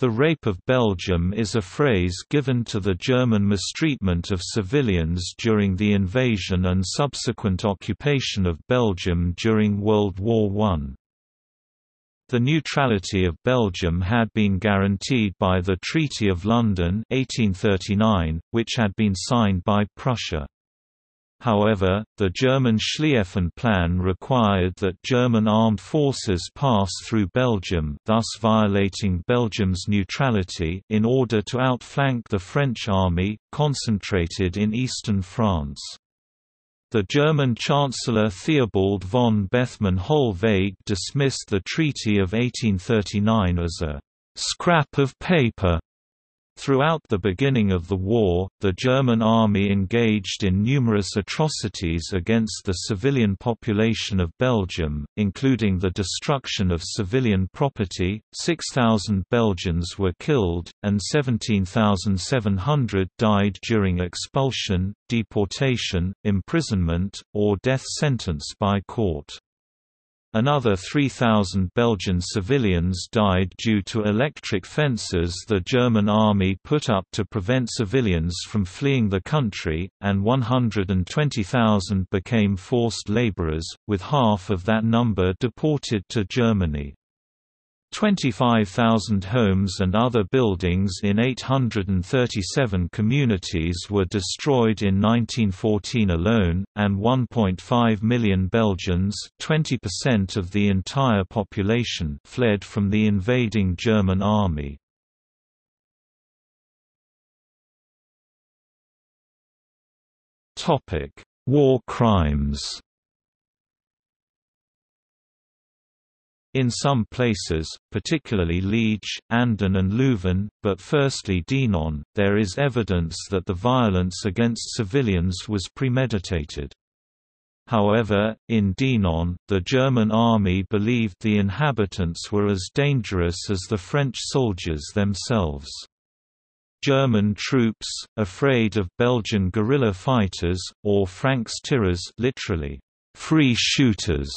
The Rape of Belgium is a phrase given to the German mistreatment of civilians during the invasion and subsequent occupation of Belgium during World War I. The neutrality of Belgium had been guaranteed by the Treaty of London 1839, which had been signed by Prussia. However, the German Schlieffen Plan required that German armed forces pass through Belgium thus violating Belgium's neutrality in order to outflank the French army, concentrated in eastern France. The German Chancellor Theobald von Bethmann Hollweg dismissed the Treaty of 1839 as a «scrap of paper» Throughout the beginning of the war, the German army engaged in numerous atrocities against the civilian population of Belgium, including the destruction of civilian property, 6,000 Belgians were killed, and 17,700 died during expulsion, deportation, imprisonment, or death sentence by court. Another 3,000 Belgian civilians died due to electric fences the German army put up to prevent civilians from fleeing the country, and 120,000 became forced laborers, with half of that number deported to Germany. 25,000 homes and other buildings in 837 communities were destroyed in 1914 alone, and 1.5 million Belgians 20% of the entire population fled from the invading German army. War crimes In some places, particularly Liege, Andenne and Leuven, but firstly Dinant, there is evidence that the violence against civilians was premeditated. However, in Dinant, the German army believed the inhabitants were as dangerous as the French soldiers themselves. German troops, afraid of Belgian guerrilla fighters, or Francs-tireurs literally, free shooters,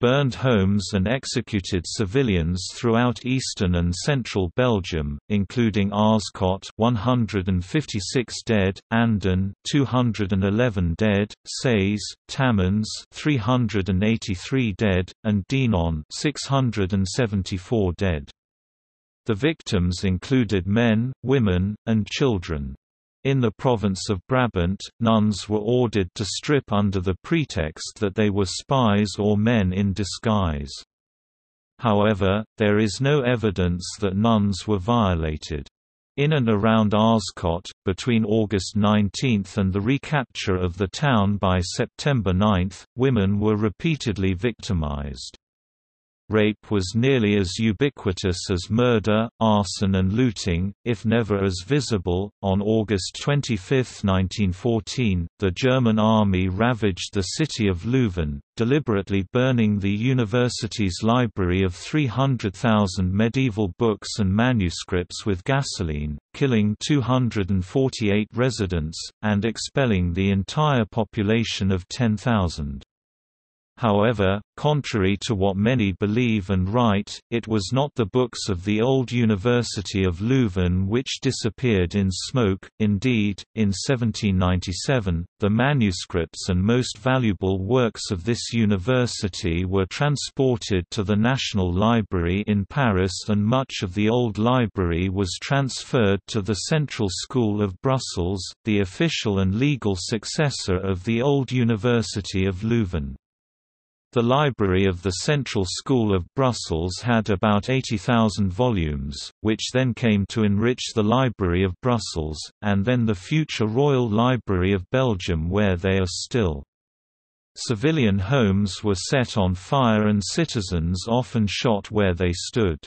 burned homes and executed civilians throughout eastern and central Belgium, including Aarschot 156 dead, Andenne 211 dead, Seez, Tamines 383 dead, and Dinant 674 dead. The victims included men, women, and children. In the province of Brabant, nuns were ordered to strip under the pretext that they were spies or men in disguise. However, there is no evidence that nuns were violated. In and around Aarschot, between August 19 and the recapture of the town by September 9, women were repeatedly victimized. Rape was nearly as ubiquitous as murder, arson, and looting, if never as visible. On August 25, 1914, the German army ravaged the city of Leuven, deliberately burning the university's library of 300,000 medieval books and manuscripts with gasoline, killing 248 residents, and expelling the entire population of 10,000. However, contrary to what many believe and write, it was not the books of the old University of Leuven which disappeared in smoke. Indeed, in 1797, the manuscripts and most valuable works of this university were transported to the National Library in Paris, and much of the old library was transferred to the Central School of Brussels, the official and legal successor of the old University of Leuven. The library of the Central School of Brussels had about 80,000 volumes, which then came to enrich the Library of Brussels, and then the future Royal Library of Belgium where they are still. Civilian homes were set on fire and citizens often shot where they stood.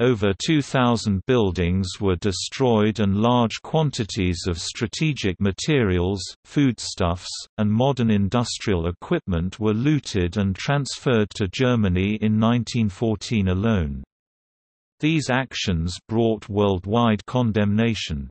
Over 2,000 buildings were destroyed and large quantities of strategic materials, foodstuffs, and modern industrial equipment were looted and transferred to Germany in 1914 alone. These actions brought worldwide condemnation.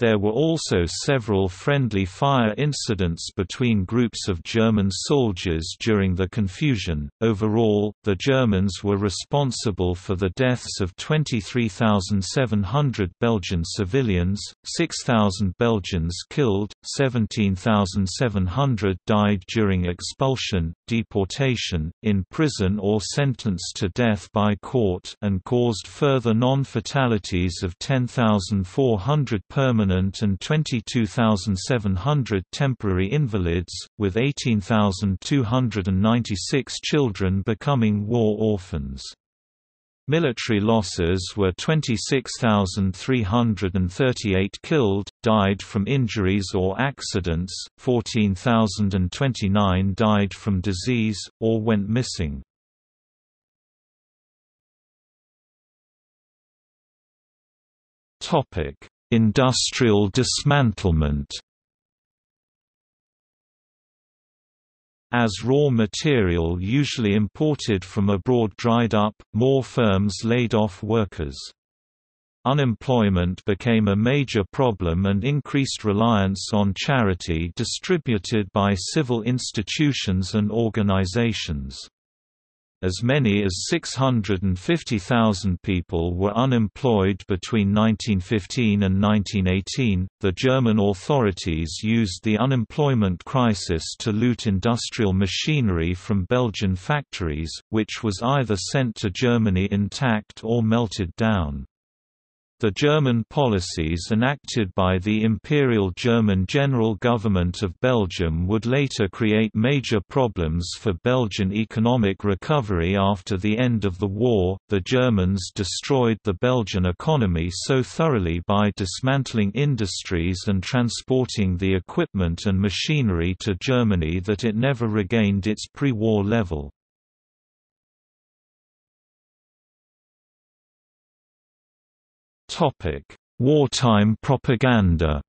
There were also several friendly fire incidents between groups of German soldiers during the confusion. Overall, the Germans were responsible for the deaths of 23,700 Belgian civilians, 6,000 Belgians killed, 17,700 died during expulsion, deportation, in prison or sentenced to death by court, and caused further non fatalities of 10,400 permanent permanent and 22,700 temporary invalids, with 18,296 children becoming war orphans. Military losses were 26,338 killed, died from injuries or accidents, 14,029 died from disease, or went missing. Topic: Industrial dismantlement As raw material usually imported from abroad dried up, more firms laid off workers. Unemployment became a major problem and increased reliance on charity distributed by civil institutions and organizations. As many as 650,000 people were unemployed between 1915 and 1918. The German authorities used the unemployment crisis to loot industrial machinery from Belgian factories, which was either sent to Germany intact or melted down. The German policies enacted by the Imperial German General Government of Belgium would later create major problems for Belgian economic recovery after the end of the war. The Germans destroyed the Belgian economy so thoroughly by dismantling industries and transporting the equipment and machinery to Germany that it never regained its pre-war level. Topic: Wartime propaganda.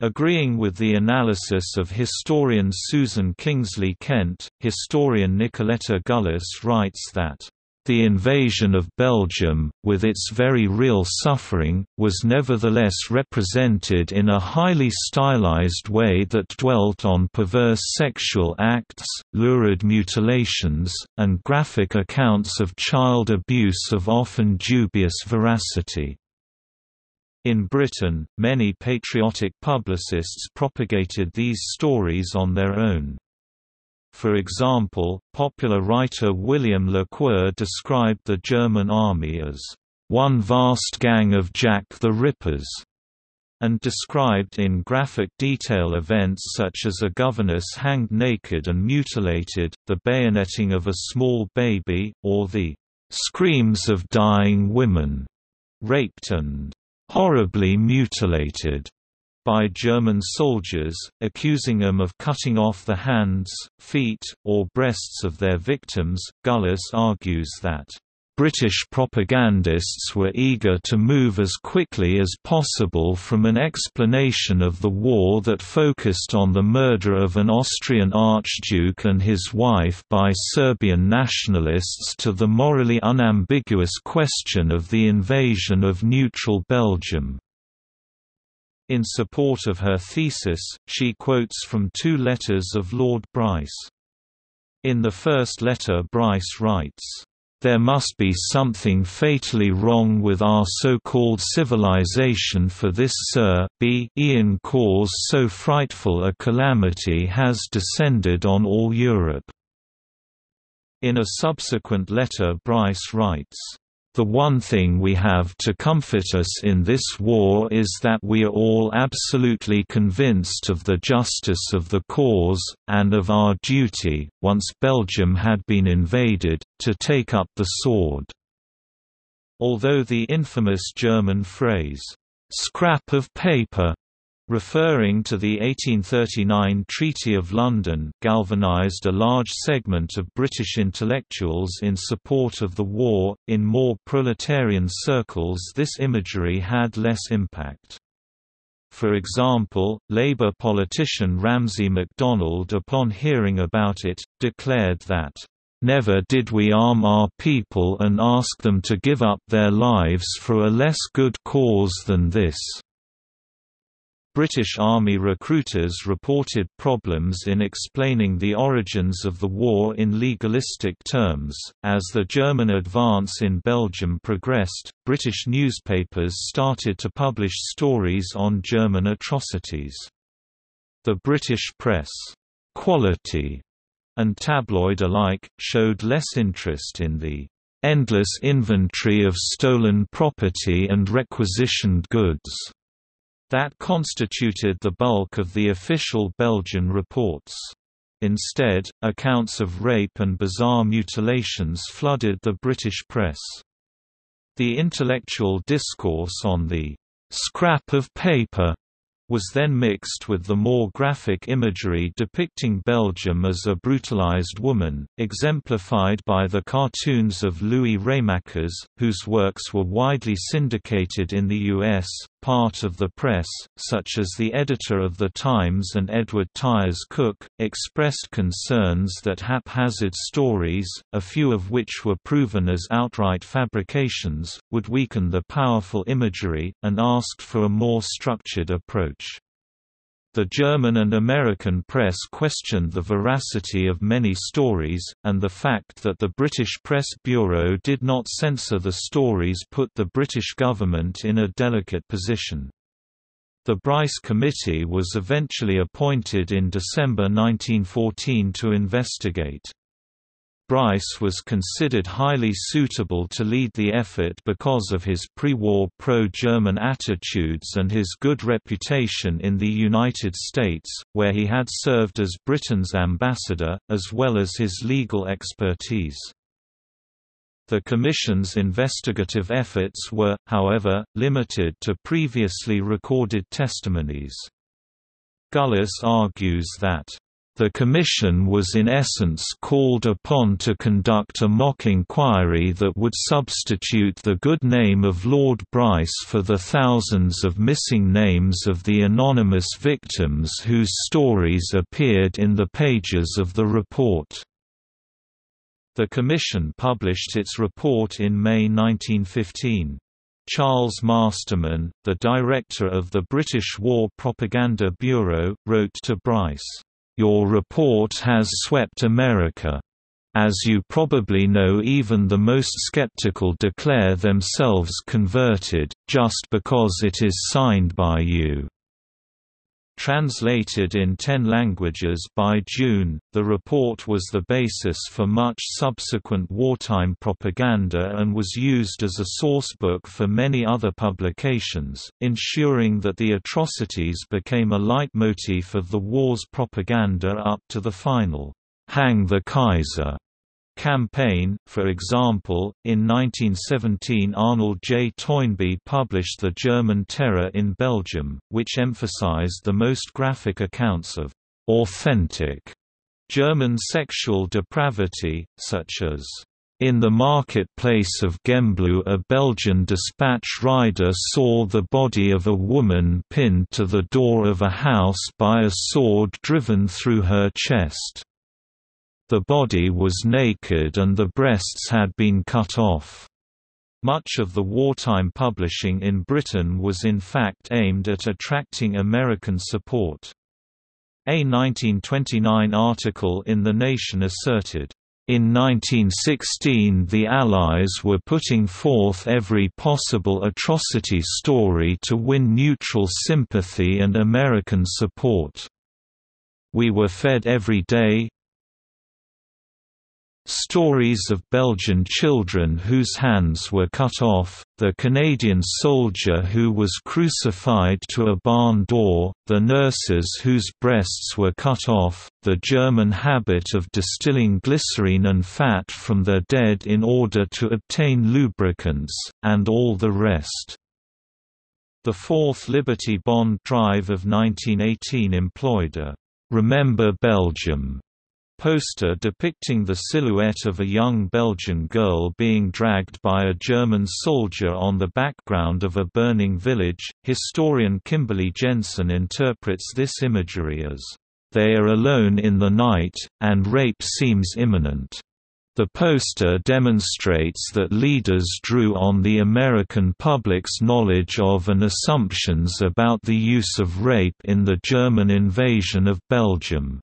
Agreeing with the analysis of historian Susan Kingsley Kent, historian Nicoletta Gullace writes that the invasion of Belgium, with its very real suffering, was nevertheless represented in a highly stylized way that dwelt on perverse sexual acts, lurid mutilations, and graphic accounts of child abuse of often dubious veracity. In Britain, many patriotic publicists propagated these stories on their own. For example, popular writer William Le Queux described the German army as one vast gang of Jack the Rippers, and described in graphic detail events such as a governess hanged naked and mutilated, the bayoneting of a small baby, or the screams of dying women, raped and horribly mutilated by German soldiers, accusing them of cutting off the hands, feet, or breasts of their victims. Gullace argues that British propagandists were eager to move as quickly as possible from an explanation of the war that focused on the murder of an Austrian archduke and his wife by Serbian nationalists to the morally unambiguous question of the invasion of neutral Belgium. In support of her thesis, she quotes from two letters of Lord Bryce. In the first letter Bryce writes, there must be something fatally wrong with our so-called civilization for this Sir B. Ian cause so frightful a calamity has descended on all Europe." In a subsequent letter Bryce writes, the one thing we have to comfort us in this war is that we are all absolutely convinced of the justice of the cause, and of our duty, once Belgium had been invaded, to take up the sword." Although the infamous German phrase, "'scrap of paper' Referring to the 1839 Treaty of London galvanised a large segment of British intellectuals in support of the war, in more proletarian circles this imagery had less impact. For example, Labour politician Ramsay MacDonald upon hearing about it, declared that, Never did we arm our people and ask them to give up their lives for a less good cause than this." British Army recruiters reported problems in explaining the origins of the war in legalistic terms. As the German advance in Belgium progressed, British newspapers started to publish stories on German atrocities. The British press, quality, and tabloid alike, showed less interest in the endless inventory of stolen property and requisitioned goods that constituted the bulk of the official Belgian reports. Instead, accounts of rape and bizarre mutilations flooded the British press. The intellectual discourse on the scrap of paper was then mixed with the more graphic imagery depicting Belgium as a brutalized woman, exemplified by the cartoons of Louis Raemaekers, whose works were widely syndicated in the U.S. Part of the press, such as the editor of The Times and Edward Tyas Cook, expressed concerns that haphazard stories, a few of which were proven as outright fabrications, would weaken the powerful imagery, and asked for a more structured approach. The German and American press questioned the veracity of many stories, and the fact that the British Press Bureau did not censor the stories put the British government in a delicate position. The Bryce Committee was eventually appointed in December 1914 to investigate. Bryce was considered highly suitable to lead the effort because of his pre-war pro-German attitudes and his good reputation in the United States, where he had served as Britain's ambassador, as well as his legal expertise. The Commission's investigative efforts were, however, limited to previously recorded testimonies. Gullace argues that the Commission was in essence called upon to conduct a mock inquiry that would substitute the good name of Lord Bryce for the thousands of missing names of the anonymous victims whose stories appeared in the pages of the report. The Commission published its report in May 1915. Charles Masterman, the director of the British War Propaganda Bureau, wrote to Bryce, your report has swept America. As you probably know even the most skeptical declare themselves converted, just because it is signed by you. Translated in ten languages by June, the report was the basis for much subsequent wartime propaganda and was used as a sourcebook for many other publications, ensuring that the atrocities became a leitmotif of the war's propaganda up to the final, "'Hang the Kaiser' campaign. For example, in 1917 Arnold J. Toynbee published The German Terror in Belgium, which emphasized the most graphic accounts of authentic German sexual depravity, such as in the marketplace of Gembloux a Belgian dispatch rider saw the body of a woman pinned to the door of a house by a sword driven through her chest. The body was naked and the breasts had been cut off. Much of the wartime publishing in Britain was in fact aimed at attracting American support. A 1929 article in The Nation asserted, in 1916 the Allies were putting forth every possible atrocity story to win neutral sympathy and American support. We were fed every day, Stories of Belgian children whose hands were cut off, the Canadian soldier who was crucified to a barn door, the nurses whose breasts were cut off, the German habit of distilling glycerine and fat from their dead in order to obtain lubricants, and all the rest. The Fourth Liberty Bond drive of 1918 employed a "'Remember Belgium' poster depicting the silhouette of a young Belgian girl being dragged by a German soldier on the background of a burning village. Historian Kimberly Jensen interprets this imagery as, They are alone in the night, and rape seems imminent. The poster demonstrates that leaders drew on the American public's knowledge of and assumptions about the use of rape in the German invasion of Belgium.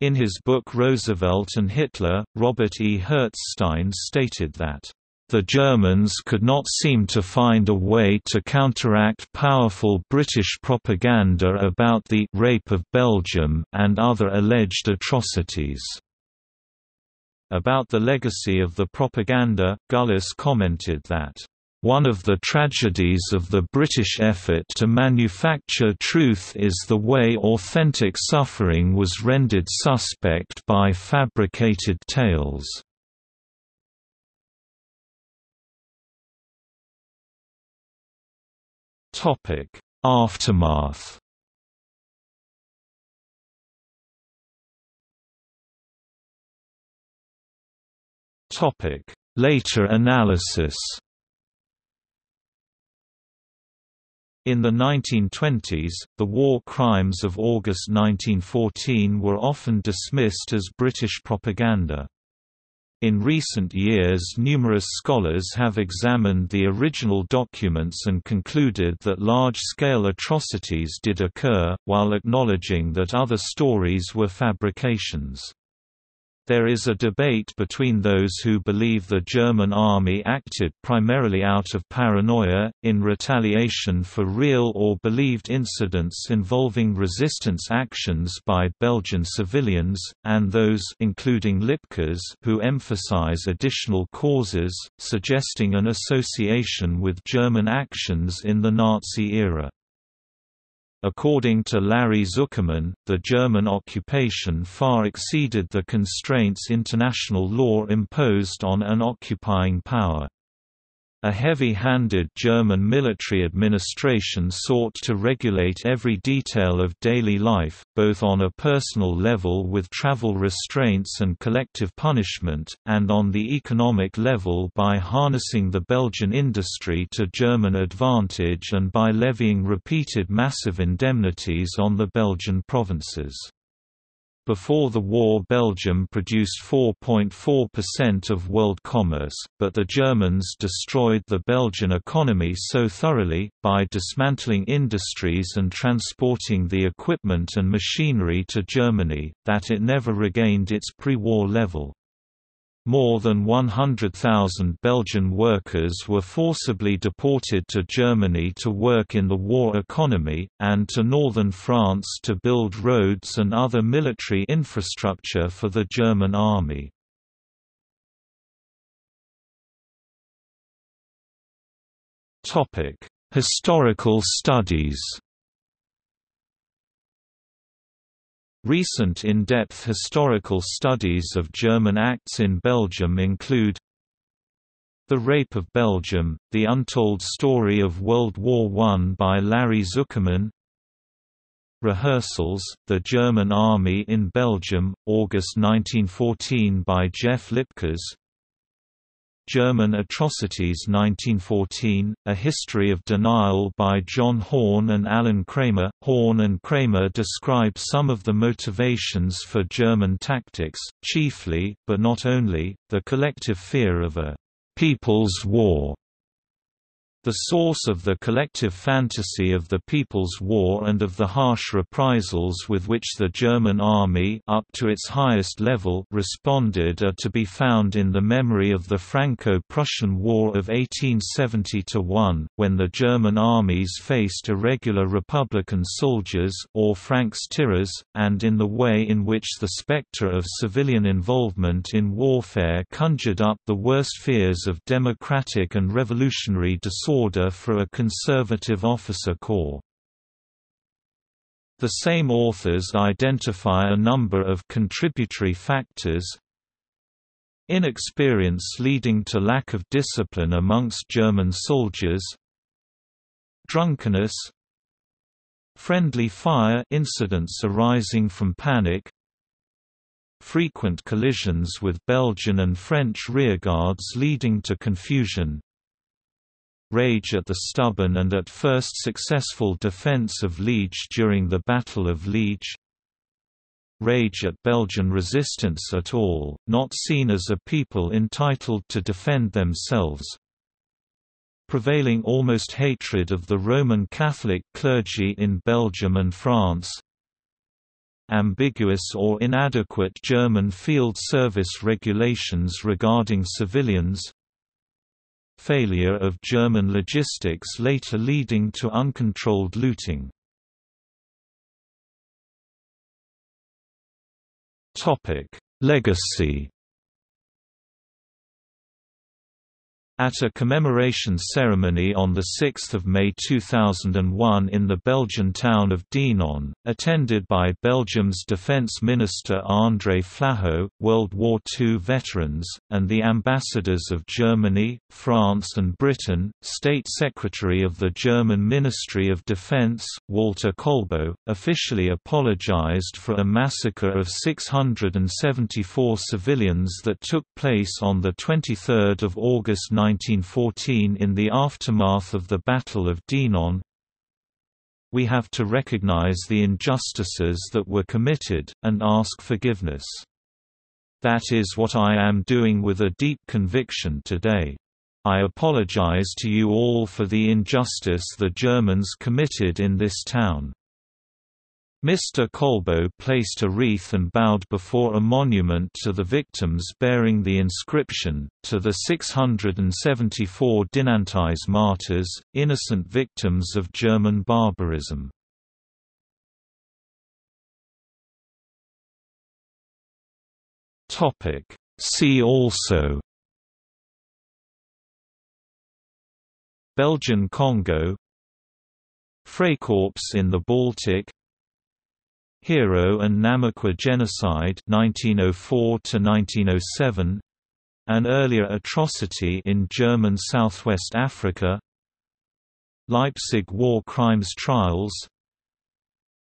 In his book Roosevelt and Hitler, Robert E. Herzstein stated that the Germans could not seem to find a way to counteract powerful British propaganda about the «rape of Belgium» and other alleged atrocities. About the legacy of the propaganda, Gullace commented that, "...one of the tragedies of the British effort to manufacture truth is the way authentic suffering was rendered suspect by fabricated tales." Aftermath Topic: Later analysis. In the 1920s, the war crimes of August 1914 were often dismissed as British propaganda. In recent years numerous scholars have examined the original documents and concluded that large-scale atrocities did occur, while acknowledging that other stories were fabrications. There is a debate between those who believe the German army acted primarily out of paranoia, in retaliation for real or believed incidents involving resistance actions by Belgian civilians, and those including Lipkes who emphasize additional causes, suggesting an association with German actions in the Nazi era. According to Larry Zuckerman, the German occupation far exceeded the constraints international law imposed on an occupying power. A heavy-handed German military administration sought to regulate every detail of daily life, both on a personal level with travel restraints and collective punishment, and on the economic level by harnessing the Belgian industry to German advantage and by levying repeated massive indemnities on the Belgian provinces. Before the war Belgium produced 4.4% of world commerce, but the Germans destroyed the Belgian economy so thoroughly, by dismantling industries and transporting the equipment and machinery to Germany, that it never regained its pre-war level. More than 100,000 Belgian workers were forcibly deported to Germany to work in the war economy, and to northern France to build roads and other military infrastructure for the German army. Historical studies Recent in-depth historical studies of German acts in Belgium include The Rape of Belgium, The Untold Story of World War I by Larry Zuckerman Rehearsals, The German Army in Belgium, August 1914 by Jeff Lipkes German Atrocities 1914, A History of Denial by John Horne and Alan Kramer. Horne and Kramer describe some of the motivations for German tactics, chiefly, but not only, the collective fear of a «people's war» The source of the collective fantasy of the People's War and of the harsh reprisals with which the German army up to its highest level responded are to be found in the memory of the Franco-Prussian War of 1870–1, when the German armies faced irregular Republican soldiers or Francs-tireurs, and in the way in which the spectre of civilian involvement in warfare conjured up the worst fears of democratic and revolutionary disorder disorder for a conservative officer corps. The same authors identify a number of contributory factors. Inexperience leading to lack of discipline amongst German soldiers. Drunkenness. Friendly fire incidents arising from panic. Frequent collisions with Belgian and French rearguards leading to confusion rage at the stubborn and at first successful defense of Liege during the Battle of Liege. Rage at Belgian resistance at all, not seen as a people entitled to defend themselves. Prevailing almost hatred of the Roman Catholic clergy in Belgium and France, ambiguous or inadequate German field service regulations regarding civilians failure of German logistics later leading to uncontrolled looting. Legacy At a commemoration ceremony on 6 May 2001 in the Belgian town of Dinant, attended by Belgium's Defence Minister André Flahaut, World War II veterans, and the ambassadors of Germany, France and Britain, State Secretary of the German Ministry of Defence, Walter Kolbow, officially apologized for a massacre of 674 civilians that took place on 23 August 19 1914 in the aftermath of the Battle of Dinant, we have to recognize the injustices that were committed, and ask forgiveness. That is what I am doing with a deep conviction today. I apologize to you all for the injustice the Germans committed in this town. Mr. Kolbow placed a wreath and bowed before a monument to the victims bearing the inscription, to the 674 Dinantese martyrs, innocent victims of German barbarism. See also Belgian Congo Freikorps in the Baltic Herero and Namaqua genocide 1904 1907 an earlier atrocity in German Southwest Africa Leipzig war crimes trials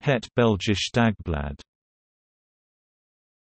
Het Belgisch Dagblad